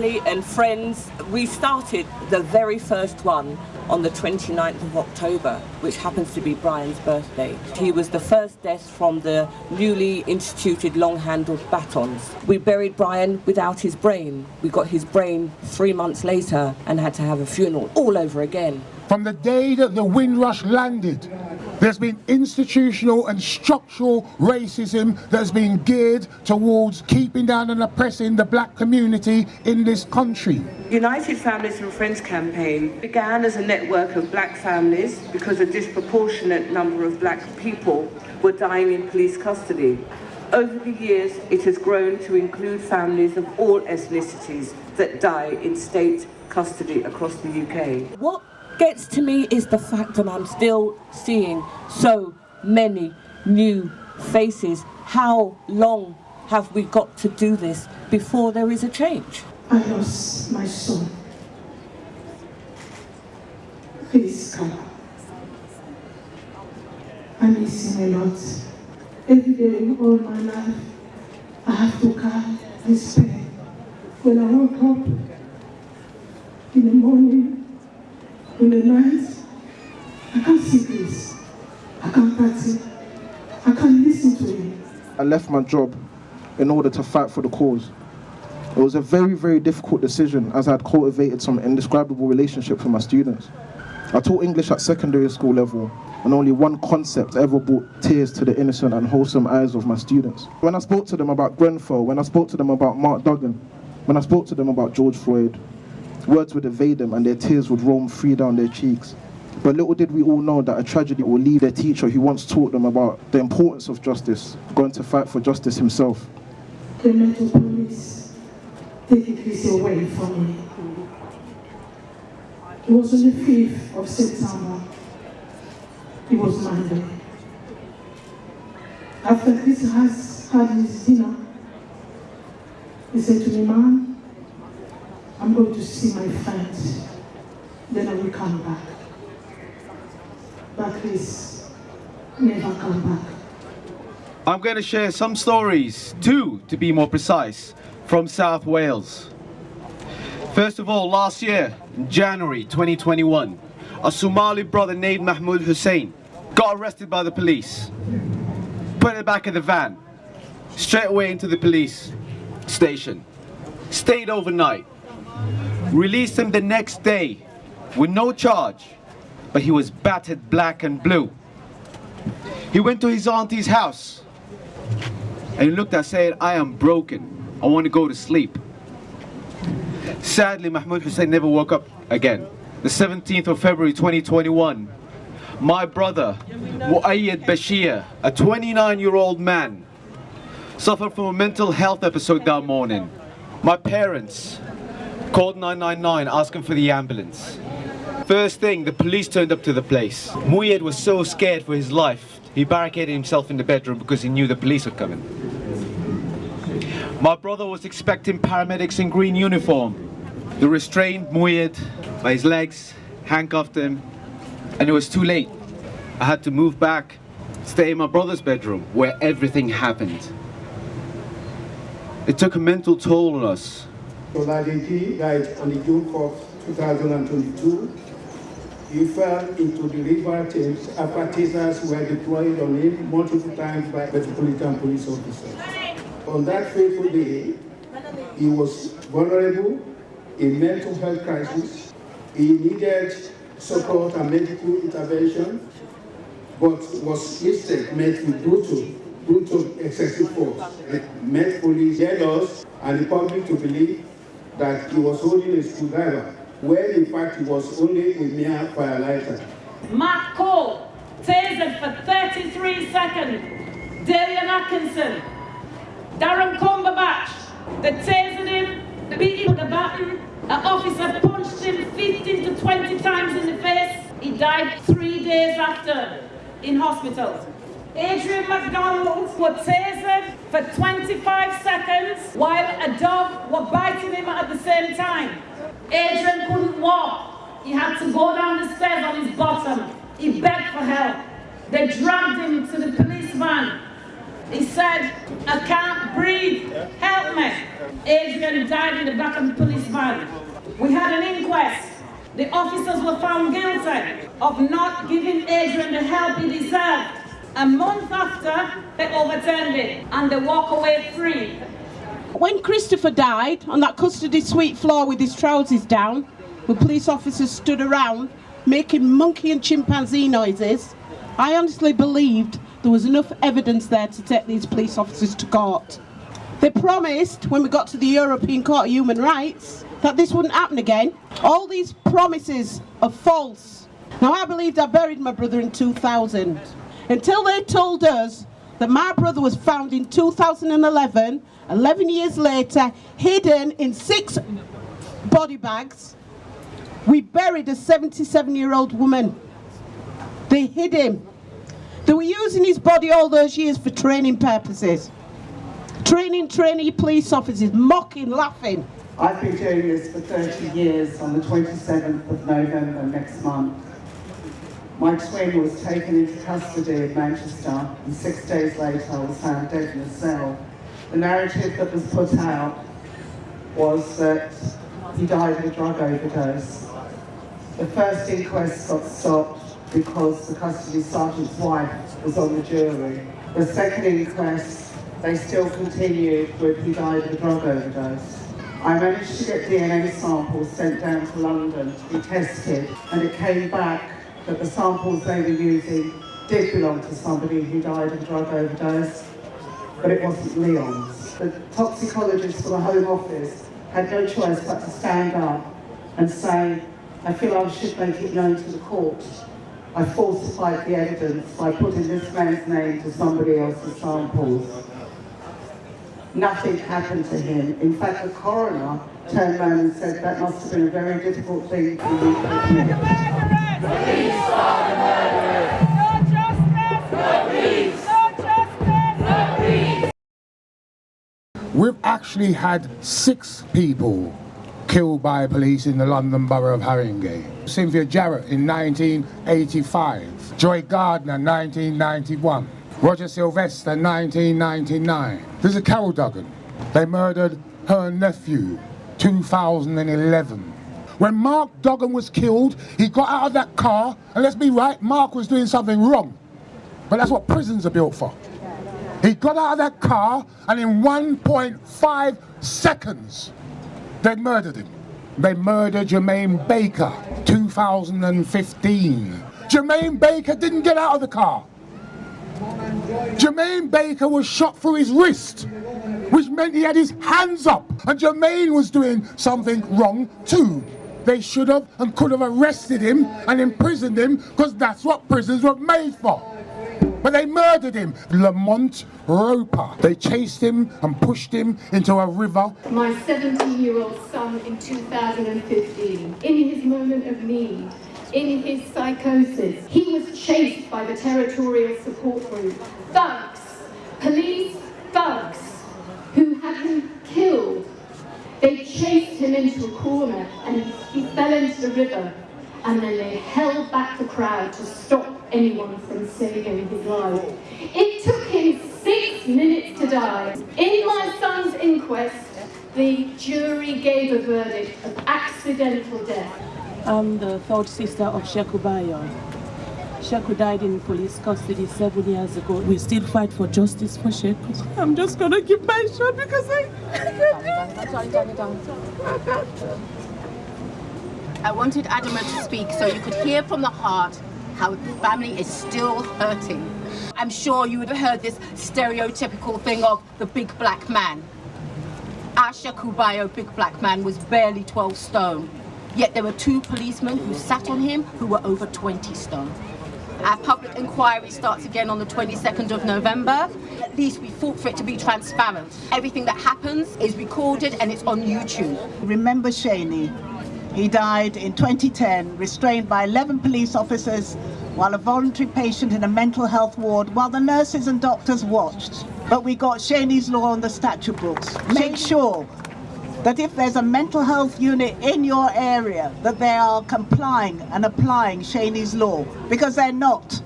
family and friends, we started the very first one on the 29th of October, which happens to be Brian's birthday. He was the first death from the newly instituted long-handled batons. We buried Brian without his brain. We got his brain three months later and had to have a funeral all over again. From the day that the Windrush landed, there's been institutional and structural racism that's been geared towards keeping down and oppressing the black community in this country. United Families and Friends campaign began as a network of black families because a disproportionate number of black people were dying in police custody. Over the years, it has grown to include families of all ethnicities that die in state custody across the UK. What gets to me is the fact that I'm still seeing so many new faces. How long have we got to do this before there is a change? I lost my son. Please come. I miss him a lot. Every day, in all my life, I have to carry this pain. When I woke up in the morning, in the night, I can't see this. I can't party. I can't listen to him. I left my job in order to fight for the cause. It was a very, very difficult decision as I had cultivated some indescribable relationship with my students. I taught English at secondary school level and only one concept ever brought tears to the innocent and wholesome eyes of my students. When I spoke to them about Grenfell, when I spoke to them about Mark Duggan, when I spoke to them about George Floyd, Words would evade them and their tears would roam free down their cheeks. But little did we all know that a tragedy will leave their teacher who once taught them about the importance of justice, going to fight for justice himself. The mental police taking this away from me. It was on the 5th of September. It was Monday. After Chris has had his dinner, he said to me, Mom, I'm going to see my friends. Then I will come back. But please, never come back. I'm going to share some stories, two to be more precise, from South Wales. First of all, last year, January 2021, a Somali brother named Mohamud Hassan got arrested by the police, put in the back of the van, straight away into the police station, stayed overnight, Released him the next day with no charge, but he was battered black and blue. He went to his auntie's house and he looked and said, I am broken. I want to go to sleep. Sadly, Mohamud Hassan never woke up again. The 17th of February 2021, my brother, Mouayed Bashir, a 29-year-old man, suffered from a mental health episode that morning. My parents, Called 999 asking for the ambulance. First thing, the police turned up to the place. Mouayed was so scared for his life, he barricaded himself in the bedroom because he knew the police were coming. My brother was expecting paramedics in green uniform. They restrained Mouayed by his legs, handcuffed him, and it was too late. I had to move back, stay in my brother's bedroom, where everything happened. It took a mental toll on us, Soladinti died on the June 4, 2022. He fell into the river Thames after tasers were deployed on him multiple times by Metropolitan Police officers. On that fateful day, he was vulnerable, in mental health crisis. He needed support and medical intervention, but was instead met with brutal, brutal excessive force. It met police, us, and the public to believe that he was holding a screwdriver, when in fact he was only a mere firelighter. Marc Cole, tasered for 33 seconds. Dalian Atkinson, Darren Cumberbatch, the tasered him, him with a. An officer punched him 15 to 20 times in the face. He died three days after in hospital. Adrian McDonald was tasered for 25 seconds while a dog was biting him at the same time. Adrian couldn't walk. He had to go down the stairs on his bottom. He begged for help. They dragged him to the police van. He said, I can't breathe, help me. Adrian died in the back of the police van. We had an inquest. The officers were found guilty of not giving Adrian the help he deserved. A month after, they overturned it and they walk away free. When Christopher died on that custody suite floor with his trousers down, the police officers stood around making monkey and chimpanzee noises, I honestly believed there was enough evidence there to take these police officers to court. They promised, when we got to the European Court of Human Rights, that this wouldn't happen again. All these promises are false. Now, I believed I buried my brother in 2000 until they told us that my brother was found in 2011, 11 years later, hidden in six body bags. We buried a 77 year old woman. They hid him. They were using his body all those years for training purposes. Training trainee police officers, mocking, laughing. I've been doing this for 30 years on the 27th of November next month. My twin was taken into custody in Manchester and six days later I was found dead in a cell. The narrative that was put out was that he died of a drug overdose. The first inquest got stopped because the custody sergeant's wife was on the jury. The second inquest, they still continued with he died of a drug overdose. I managed to get DNA samples sent down to London to be tested and it came back that the samples they were using did belong to somebody who died of a drug overdose, but it wasn't Leon's. The toxicologist for the Home Office had no choice but to stand up and say, I feel I should make it known to the court. I falsified the evidence. By putting this man's name to somebody else's samples. Nothing happened to him. In fact, the coroner turned around and said that must have been a very difficult thing for you to admit. We've actually had six people killed by police in the London Borough of Haringey. Cynthia Jarrett in 1985, Joy Gardner 1991, Roger Sylvester 1999. There's a Carol Duggan. They murdered her nephew 2011. When Mark Duggan was killed, he got out of that car, and let's be right, Mark was doing something wrong. But that's what prisons are built for. He got out of that car, and in 1.5 seconds, they murdered him. They murdered Jermaine Baker, 2015. Jermaine Baker didn't get out of the car. Jermaine Baker was shot through his wrist, which meant he had his hands up, and Jermaine was doing something wrong too. They should have and could have arrested him and imprisoned him, because that's what prisons were made for. But they murdered him. Lamont Roper. They chased him and pushed him into a river. my 17-year-old son in 2015, in his moment of need, in his psychosis, he was chased by the territorial support group. Thugs, police thugs, who had him killed. They chased him into a corner and he fell into the river and then they held back the crowd to stop anyone from saving his life. It took him six minutes to die. In my son's inquest, the jury gave a verdict of accidental death. I'm the third sister of Sheku Bayoh. Sheku died in police custody seven years ago. We still fight for justice for Sheku. I'm just gonna keep my shot because I. I wanted Adama to speak so you could hear from the heart how the family is still hurting. I'm sure you would have heard this stereotypical thing of the big black man. as Sheku Bayoh, big black man, was barely 12 stone. Yet there were two policemen who sat on him who were over 20 stone. Our public inquiry starts again on the 22nd of November. At least we fought for it to be transparent. Everything that happens is recorded and it's on YouTube. Remember Seni. He died in 2010, restrained by 11 police officers while a voluntary patient in a mental health ward while the nurses and doctors watched. But we got Seni's law on the statute books. Make sure that if there's a mental health unit in your area, that they are complying and applying Seni's law, because they're not.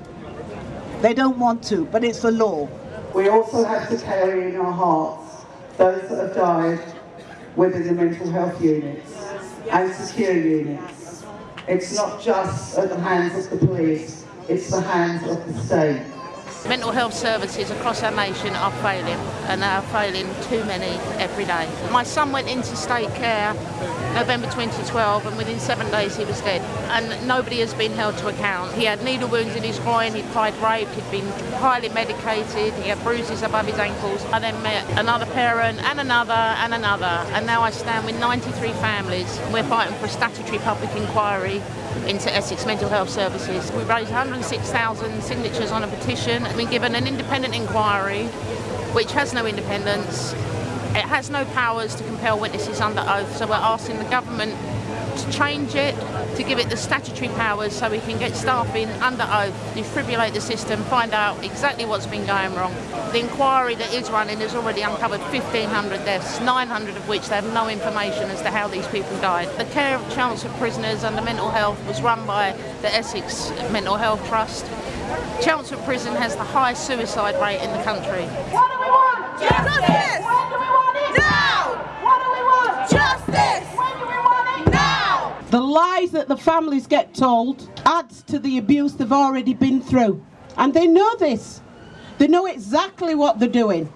They don't want to, but it's the law. We also have to carry in our hearts those that have died within the mental health units and secure units. It's not just at the hands of the police, it's the hands of the state. Mental health services across our nation are failing and they are failing too many every day. My son went into state care November 2012 and within seven days he was dead and nobody has been held to account. He had needle wounds in his groin, he'd cried rape, he'd been highly medicated, he had bruises above his ankles. I then met another parent and another and another and now I stand with 93 families. We're fighting for a statutory public inquiry into Essex Mental Health Services. We raised 106,000 signatures on a petition been given an independent inquiry which has no independence. It has no powers to compel witnesses under oath, so we're asking the government to change it, to give it the statutory powers so we can get staff in under oath, defibrillate the system, find out exactly what's been going wrong. The inquiry that is running has already uncovered 1,500 deaths, 900 of which they have no information as to how these people died. The care of Chelmsford prisoners under mental health was run by the Essex Mental Health Trust. Chelmsford Prison has the highest suicide rate in the country. What do we want? Justice! When do we want it? Now! What do we want? Justice! When do we want it? Now! The lies that the families get told adds to the abuse they've already been through. And they know this. They know exactly what they're doing.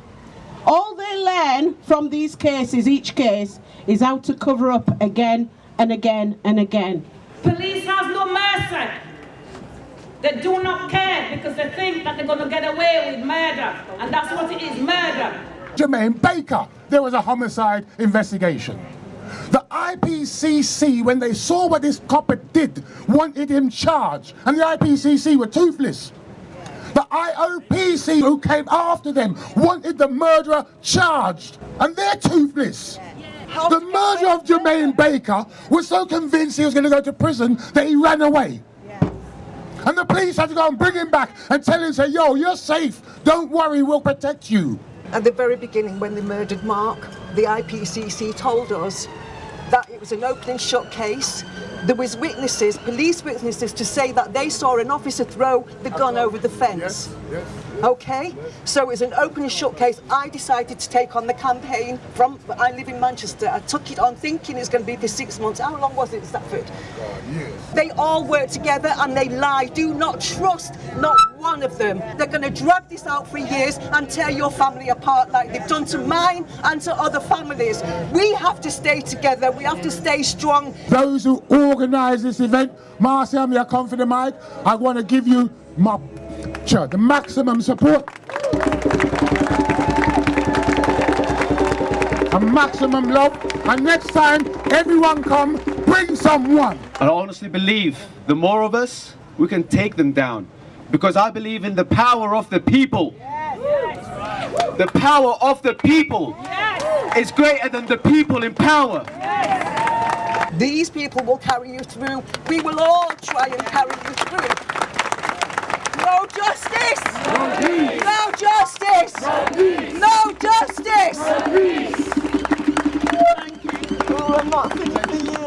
All they learn from these cases, each case, is how to cover up again and again and again. Police has no mercy. They do not care because they think that they're going to get away with murder. And that's what it is, murder. Jermaine Baker, there was a homicide investigation. The IPCC, when they saw what this copper did, wanted him charged. And the IPCC were toothless. The IOPC, who came after them, wanted the murderer charged. And they're toothless. The murderer of Jermaine Baker was so convinced he was going to go to prison that he ran away. And the police had to go and bring him back and tell him, say, yo, you're safe. Don't worry, we'll protect you. At the very beginning, when they murdered Mark, the IPCC told us that it was an open and shut case. There was witnesses, police witnesses, to say that they saw an officer throw the gun over the fence. Okay, so it was an open and shut case. I decided to take on the campaign from, I live in Manchester. I took it on thinking it's going to be for six months. How long was it, Stafford? They all work together and they lie. Do not trust not one of them. They're going to drag this out for years and tear your family apart like they've done to mine and to other families. We have to stay together. We have to stay strong. Those who organise this event, Marcia, I'm your confident Mike, I want to give you my sure, the maximum support. A maximum love. And next time, everyone come, bring someone. I honestly believe the more of us, we can take them down. Because I believe in the power of the people. The power of the people is greater than the people in power. These people will carry you through. We will all try and carry you through. No justice! No justice! No justice! Not